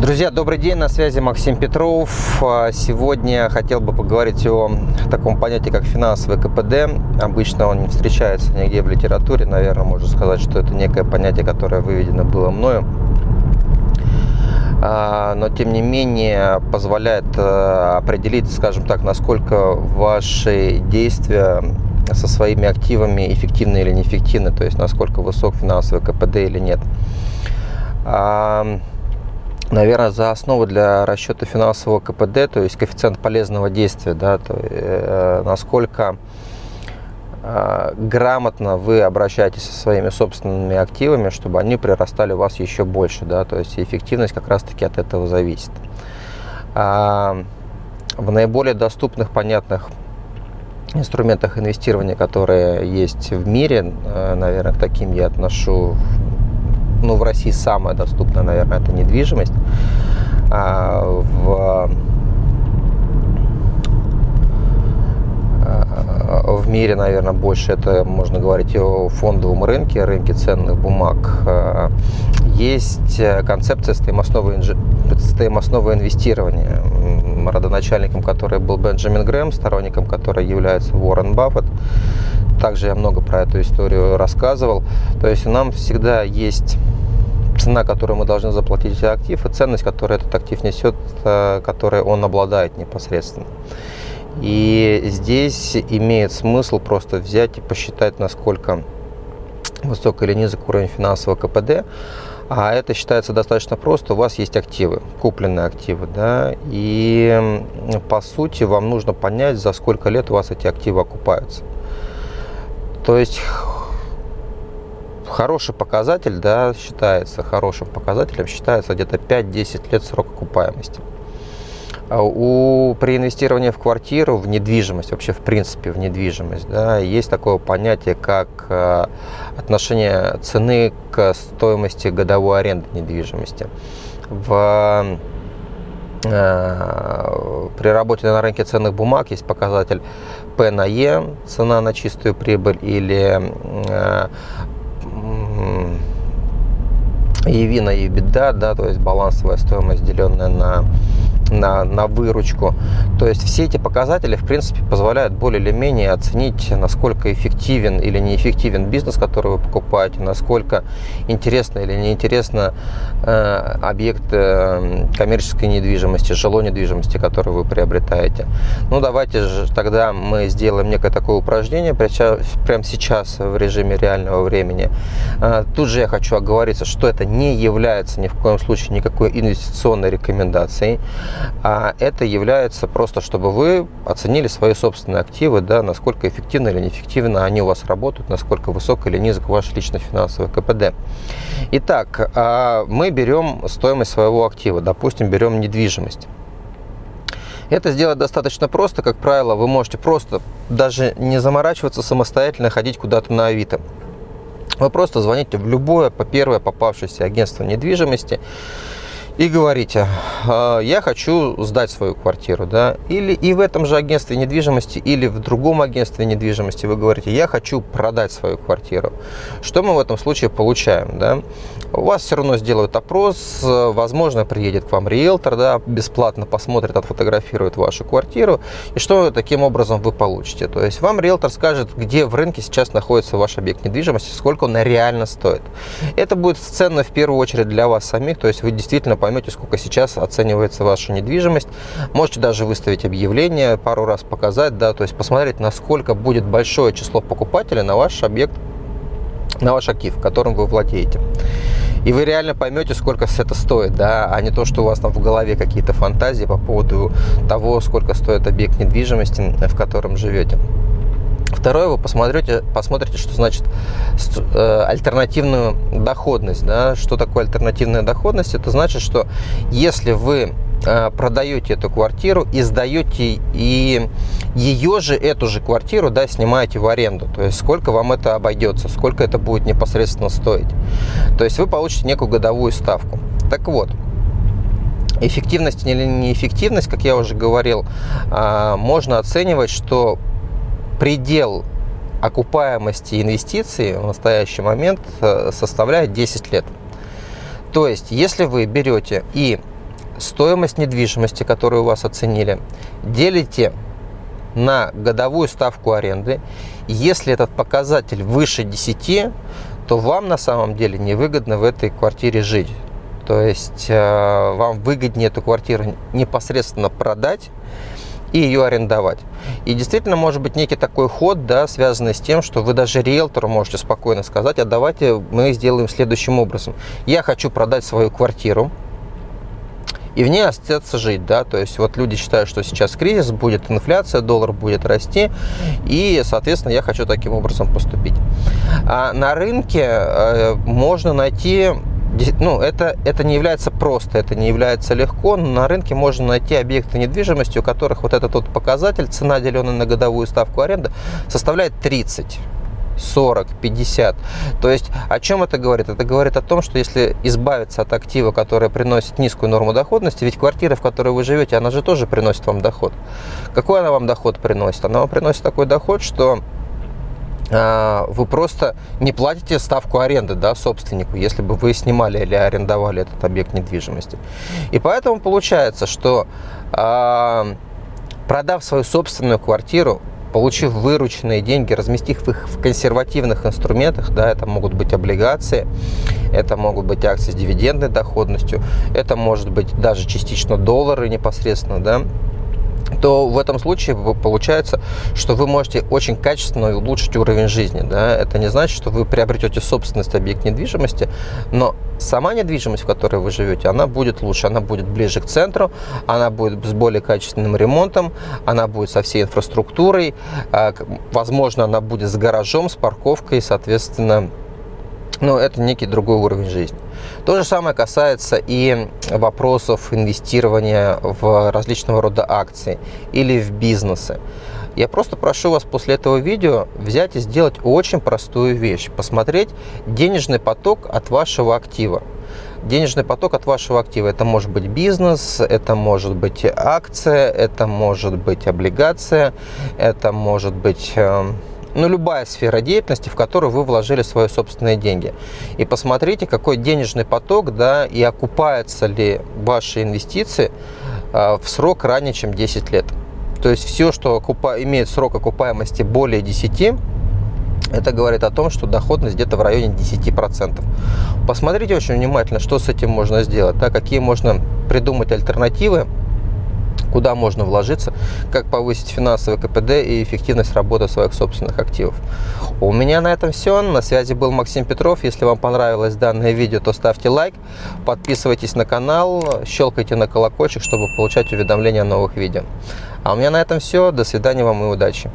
Друзья, добрый день, на связи Максим Петров. А, сегодня хотел бы поговорить о таком понятии, как финансовый КПД. Обычно он не встречается нигде в литературе, наверное, можно сказать, что это некое понятие, которое выведено было мною. А, но, тем не менее, позволяет э, определить, скажем так, насколько ваши действия со своими активами эффективны или неэффективны, то есть насколько высок финансовый КПД или нет. Наверное, за основу для расчета финансового КПД, то есть коэффициент полезного действия, да, то, э, насколько э, грамотно вы обращаетесь со своими собственными активами, чтобы они прирастали у вас еще больше, да, то есть эффективность как раз-таки от этого зависит. А, в наиболее доступных, понятных инструментах инвестирования, которые есть в мире, э, наверное, к таким я отношу ну, в России самая доступная, наверное, это недвижимость. А в, а, в мире, наверное, больше это можно говорить о фондовом рынке, рынке ценных бумаг. А, есть концепция стоимостного, стоимостного инвестирования, родоначальником которой был Бенджамин Грэм, сторонником которой является Уоррен Баффет. Также я много про эту историю рассказывал. То есть нам всегда есть цена, которую мы должны заплатить за актив, и ценность, которую этот актив несет, э, которой он обладает непосредственно. И здесь имеет смысл просто взять и посчитать, насколько высок или низок уровень финансового КПД. А это считается достаточно просто. У вас есть активы, купленные активы, да, и по сути вам нужно понять, за сколько лет у вас эти активы окупаются. То есть хороший показатель, да, считается, хорошим показателем считается где-то 5-10 лет срок окупаемости. А у, при инвестировании в квартиру, в недвижимость, вообще в принципе в недвижимость, да, есть такое понятие, как э, отношение цены к стоимости годовой аренды недвижимости. В, э, при работе на рынке ценных бумаг есть показатель P на E, цена на чистую прибыль, или э, EV на EBITDA, да, то есть балансовая стоимость, деленная на на, на выручку. То есть все эти показатели, в принципе, позволяют более или менее оценить, насколько эффективен или неэффективен бизнес, который вы покупаете, насколько интересно или неинтересно э, объект э, коммерческой недвижимости, жилой недвижимости, который вы приобретаете. Ну, давайте же тогда мы сделаем некое такое упражнение прямо сейчас в режиме реального времени. Э, тут же я хочу оговориться, что это не является ни в коем случае никакой инвестиционной рекомендацией а это является просто, чтобы вы оценили свои собственные активы, да, насколько эффективно или неэффективно они у вас работают, насколько высок или низок ваш личный финансовый КПД. Итак, а, мы берем стоимость своего актива, допустим, берем недвижимость. Это сделать достаточно просто, как правило, вы можете просто даже не заморачиваться самостоятельно, ходить куда-то на Авито. Вы просто звоните в любое, по первое попавшееся агентство недвижимости, и говорите, «А, я хочу сдать свою квартиру, да, или и в этом же агентстве недвижимости, или в другом агентстве недвижимости вы говорите, я хочу продать свою квартиру. Что мы в этом случае получаем, да? У вас все равно сделают опрос, возможно, приедет к вам риэлтор, да, бесплатно посмотрит, отфотографирует вашу квартиру, и что таким образом вы получите? То есть вам риэлтор скажет, где в рынке сейчас находится ваш объект недвижимости, сколько он реально стоит. Это будет ценно в первую очередь для вас самих, то есть вы действительно поймете, сколько сейчас оценивается ваша недвижимость. Можете даже выставить объявление, пару раз показать, да, то есть посмотреть, насколько будет большое число покупателей на ваш объект, на ваш актив, которым вы владеете. И вы реально поймете, сколько это стоит, да, а не то, что у вас там в голове какие-то фантазии по поводу того, сколько стоит объект недвижимости, в котором живете. Второе, вы посмотрите, посмотрите, что значит э, альтернативную доходность. Да? Что такое альтернативная доходность? Это значит, что если вы э, продаете эту квартиру и сдаете и ее же, эту же квартиру, да, снимаете в аренду. То есть сколько вам это обойдется, сколько это будет непосредственно стоить. То есть вы получите некую годовую ставку. Так вот, эффективность или неэффективность, как я уже говорил, э, можно оценивать, что предел окупаемости инвестиций в настоящий момент э, составляет 10 лет. То есть, если вы берете и стоимость недвижимости, которую у вас оценили, делите на годовую ставку аренды, если этот показатель выше 10, то вам на самом деле невыгодно в этой квартире жить. То есть э, вам выгоднее эту квартиру непосредственно продать и ее арендовать. И действительно может быть некий такой ход, да, связанный с тем, что вы даже риэлтору можете спокойно сказать, а давайте мы сделаем следующим образом. Я хочу продать свою квартиру, и в ней остаться жить, да, то есть вот люди считают, что сейчас кризис, будет инфляция, доллар будет расти, и, соответственно, я хочу таким образом поступить. А на рынке э, можно найти ну, это, это не является просто, это не является легко, на рынке можно найти объекты недвижимости, у которых вот этот вот показатель, цена, деленная на годовую ставку аренды, составляет 30. 40, 50. То есть о чем это говорит? Это говорит о том, что если избавиться от актива, который приносит низкую норму доходности, ведь квартира, в которой вы живете, она же тоже приносит вам доход. Какой она вам доход приносит? Она вам приносит такой доход, что вы просто не платите ставку аренды да, собственнику, если бы вы снимали или арендовали этот объект недвижимости. И поэтому получается, что а, продав свою собственную квартиру, получив вырученные деньги, разместив их в консервативных инструментах, да, это могут быть облигации, это могут быть акции с дивидендной доходностью, это может быть даже частично доллары непосредственно, да, то в этом случае получается, что вы можете очень качественно улучшить уровень жизни. Да? Это не значит, что вы приобретете собственность объект недвижимости, но сама недвижимость, в которой вы живете, она будет лучше, она будет ближе к центру, она будет с более качественным ремонтом, она будет со всей инфраструктурой, а, возможно, она будет с гаражом, с парковкой, соответственно, но это некий другой уровень жизни. То же самое касается и вопросов инвестирования в различного рода акции или в бизнесы. Я просто прошу вас после этого видео взять и сделать очень простую вещь. Посмотреть денежный поток от вашего актива. Денежный поток от вашего актива. Это может быть бизнес, это может быть акция, это может быть облигация, это может быть эм, ну, любая сфера деятельности, в которую вы вложили свои собственные деньги. И посмотрите, какой денежный поток, да, и окупаются ли ваши инвестиции а, в срок ранее, чем 10 лет. То есть все, что окупа... имеет срок окупаемости более 10, это говорит о том, что доходность где-то в районе 10%. Посмотрите очень внимательно, что с этим можно сделать, да, какие можно придумать альтернативы куда можно вложиться, как повысить финансовый КПД и эффективность работы своих собственных активов. У меня на этом все. На связи был Максим Петров. Если вам понравилось данное видео, то ставьте лайк, подписывайтесь на канал, щелкайте на колокольчик, чтобы получать уведомления о новых видео. А у меня на этом все. До свидания вам и удачи.